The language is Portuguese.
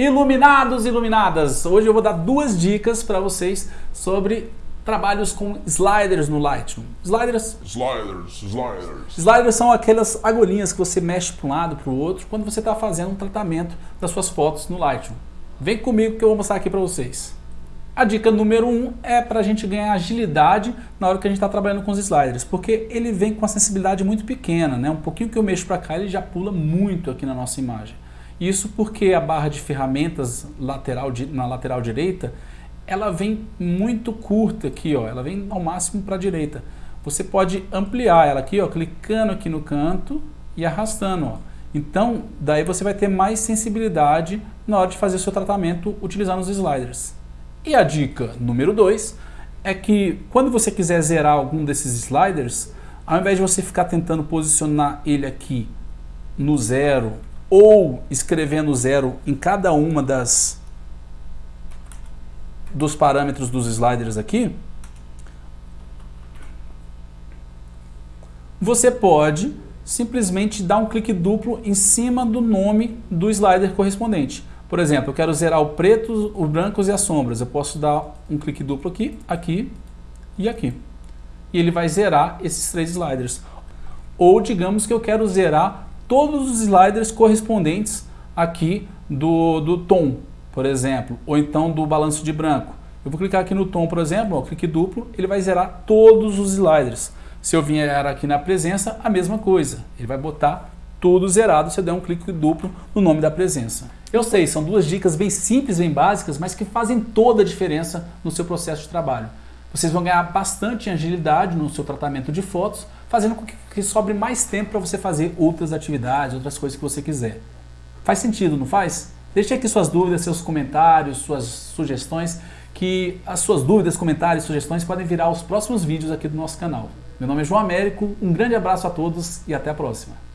Iluminados, iluminadas! Hoje eu vou dar duas dicas para vocês sobre trabalhos com sliders no Lightroom. Sliders... Sliders, sliders. Sliders são aquelas agulhinhas que você mexe para um lado para o outro quando você está fazendo um tratamento das suas fotos no Lightroom. Vem comigo que eu vou mostrar aqui para vocês. A dica número um é para a gente ganhar agilidade na hora que a gente está trabalhando com os sliders, porque ele vem com uma sensibilidade muito pequena, né? um pouquinho que eu mexo para cá ele já pula muito aqui na nossa imagem. Isso porque a barra de ferramentas lateral, na lateral direita, ela vem muito curta aqui, ó, ela vem ao máximo para a direita. Você pode ampliar ela aqui, ó, clicando aqui no canto e arrastando. Ó. Então, daí você vai ter mais sensibilidade na hora de fazer seu tratamento utilizando os sliders. E a dica número 2 é que quando você quiser zerar algum desses sliders, ao invés de você ficar tentando posicionar ele aqui no zero ou escrevendo zero em cada uma das dos parâmetros dos sliders aqui, você pode simplesmente dar um clique duplo em cima do nome do slider correspondente. Por exemplo, eu quero zerar o preto, os brancos e as sombras. Eu posso dar um clique duplo aqui, aqui e aqui. E ele vai zerar esses três sliders. Ou digamos que eu quero zerar todos os sliders correspondentes aqui do, do tom, por exemplo, ou então do balanço de branco. Eu vou clicar aqui no tom, por exemplo, ó, clique duplo, ele vai zerar todos os sliders. Se eu vier aqui na presença, a mesma coisa. Ele vai botar tudo zerado se eu der um clique duplo no nome da presença. Eu sei, são duas dicas bem simples, bem básicas, mas que fazem toda a diferença no seu processo de trabalho. Vocês vão ganhar bastante agilidade no seu tratamento de fotos, fazendo com que sobre mais tempo para você fazer outras atividades, outras coisas que você quiser. Faz sentido, não faz? Deixe aqui suas dúvidas, seus comentários, suas sugestões, que as suas dúvidas, comentários, sugestões podem virar os próximos vídeos aqui do nosso canal. Meu nome é João Américo, um grande abraço a todos e até a próxima.